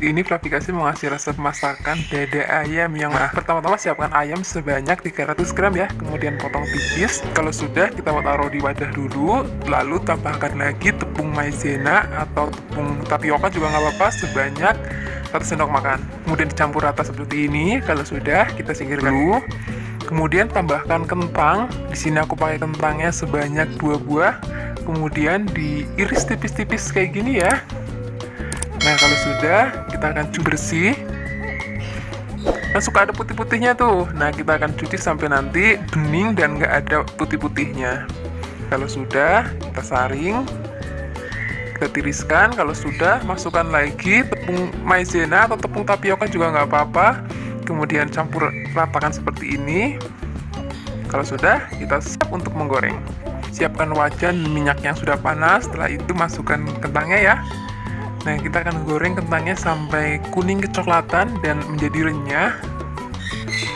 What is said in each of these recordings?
ini aplikasi mau ngasih resep masakan dada ayam yang nah, pertama-tama siapkan ayam sebanyak 300 gram ya. Kemudian potong tipis. Kalau sudah kita taruh di wadah dulu. Lalu tambahkan lagi tepung maizena atau tepung tapioka juga nggak apa-apa sebanyak 1 sendok makan. Kemudian dicampur rata seperti ini. Kalau sudah kita singkirkan dulu. Kemudian tambahkan kentang. Di sini aku pakai kentangnya sebanyak dua buah. Kemudian diiris tipis-tipis kayak gini ya Nah kalau sudah kita akan cuci bersih. Nah suka ada putih-putihnya tuh. Nah kita akan cuci sampai nanti bening dan nggak ada putih-putihnya. Kalau sudah kita saring Kita tiriskan. Kalau sudah masukkan lagi tepung maizena atau tepung tapioka juga nggak apa-apa. Kemudian campur ratakan seperti ini. Kalau sudah kita siap untuk menggoreng. Siapkan wajan minyak yang sudah panas. Setelah itu masukkan kentangnya ya Nah, kita akan goreng kentangnya sampai kuning kecoklatan dan menjadi renyah.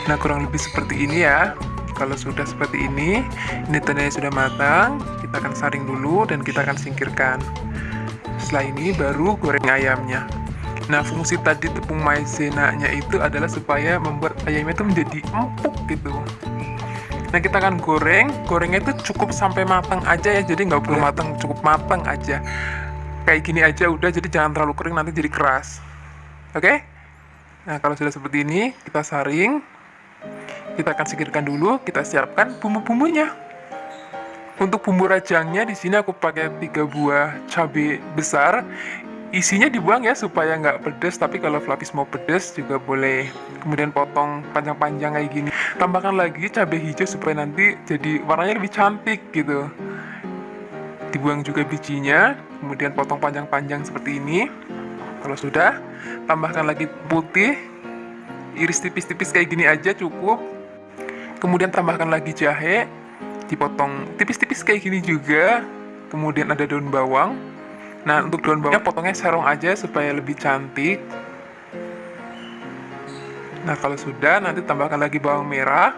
Nah, kurang lebih seperti ini ya. Kalau sudah seperti ini, ini tandanya sudah matang. Kita akan saring dulu dan kita akan singkirkan. Setelah ini baru goreng ayamnya. Nah, fungsi tadi tepung maizena-nya itu adalah supaya membuat ayamnya itu menjadi empuk gitu. Nah, kita akan goreng. Gorengnya itu cukup sampai matang aja ya. Jadi nggak perlu matang, cukup matang aja kayak gini aja udah jadi jangan terlalu kering nanti jadi keras. Oke? Okay? nah kalau sudah seperti ini kita saring. Kita akan singkirkan dulu kita siapkan bumbu-bumbunya. Untuk bumbu rajangnya di sini aku pakai tiga buah cabai besar. Isinya dibuang ya supaya nggak pedes tapi kalau Flavis mau pedes juga boleh. Kemudian potong panjang-panjang kayak gini. Tambahkan lagi cabai hijau supaya nanti jadi warnanya lebih cantik gitu. Dibuang juga bijinya kemudian potong panjang-panjang seperti ini. Kalau sudah tambahkan lagi putih. Iris tipis-tipis kayak gini aja cukup. Kemudian tambahkan lagi jahe. Dipotong tipis-tipis kayak gini juga. Kemudian ada daun bawang. Nah untuk daun bawangnya potongnya serong aja supaya lebih cantik. Nah kalau sudah nanti tambahkan lagi bawang merah.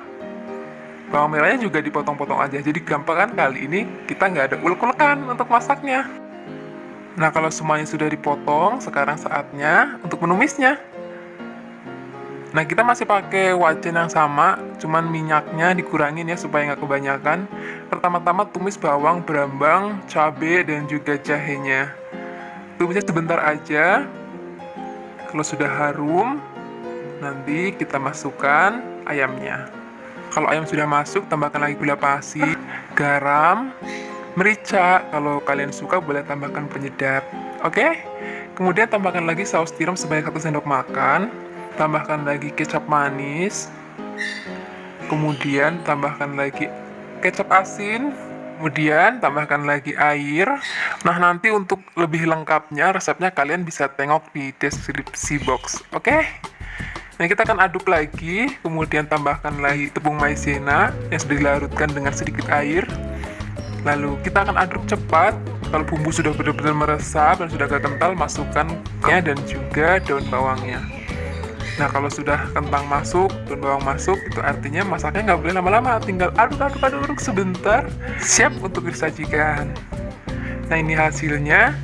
Bawang merahnya juga dipotong-potong aja. Jadi gampang kan kali ini? Kita nggak ada ulek-ulekan untuk masaknya Nah, kalau semuanya sudah dipotong, sekarang saatnya untuk menumisnya. Nah, kita masih pakai wajan yang sama, cuman minyaknya dikurangin ya supaya nggak kebanyakan. Pertama-tama tumis bawang, berambang, cabai, dan juga jahenya. Tumisnya sebentar aja. Kalau sudah harum, nanti kita masukkan ayamnya. Kalau ayam sudah masuk, tambahkan lagi gula pasir, garam, merica. Kalau kalian suka boleh tambahkan penyedap. Oke? Okay? kemudian tambahkan lagi saus tiram sebanyak 1 sendok makan. Tambahkan lagi kecap manis. Kemudian tambahkan lagi kecap asin. Kemudian tambahkan lagi air. Nah nanti untuk lebih lengkapnya resepnya kalian bisa tengok di deskripsi box. Oke? Okay? Nah kita akan aduk lagi, kemudian tambahkan lagi tepung maizena yang sudah dilarutkan dengan sedikit air. Lalu kita akan aduk cepat. Kalau bumbu sudah benar-benar meresap dan sudah agak kental, masukkan dan juga daun bawangnya. Nah kalau sudah kentang masuk, daun bawang masuk, itu artinya masaknya nggak boleh lama-lama. Tinggal aduk-aduk-aduk sebentar, siap untuk disajikan. Nah ini hasilnya.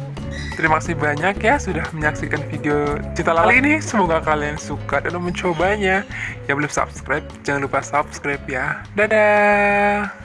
Terima kasih banyak ya sudah menyaksikan video cerita Lala ini. Semoga kalian suka dan mencobanya. Yang belum subscribe, jangan lupa subscribe ya. Dadah!